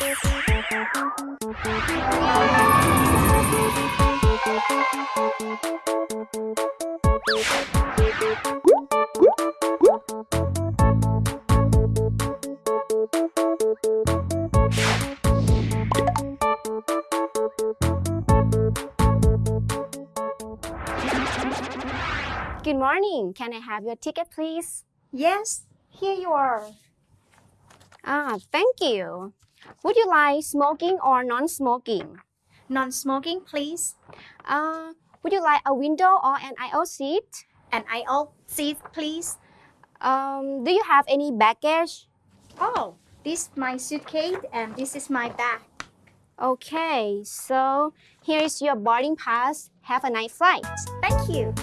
Good morning. Can I have your ticket, please? Yes, here you are. Ah, thank you. Would you like smoking or non-smoking? Non-smoking, please. Uh, would you like a window or an aisle seat? An aisle seat, please. Um, do you have any baggage? Oh, this is my suitcase and this is my bag. Okay, so here is your boarding pass. Have a nice flight. Thank you.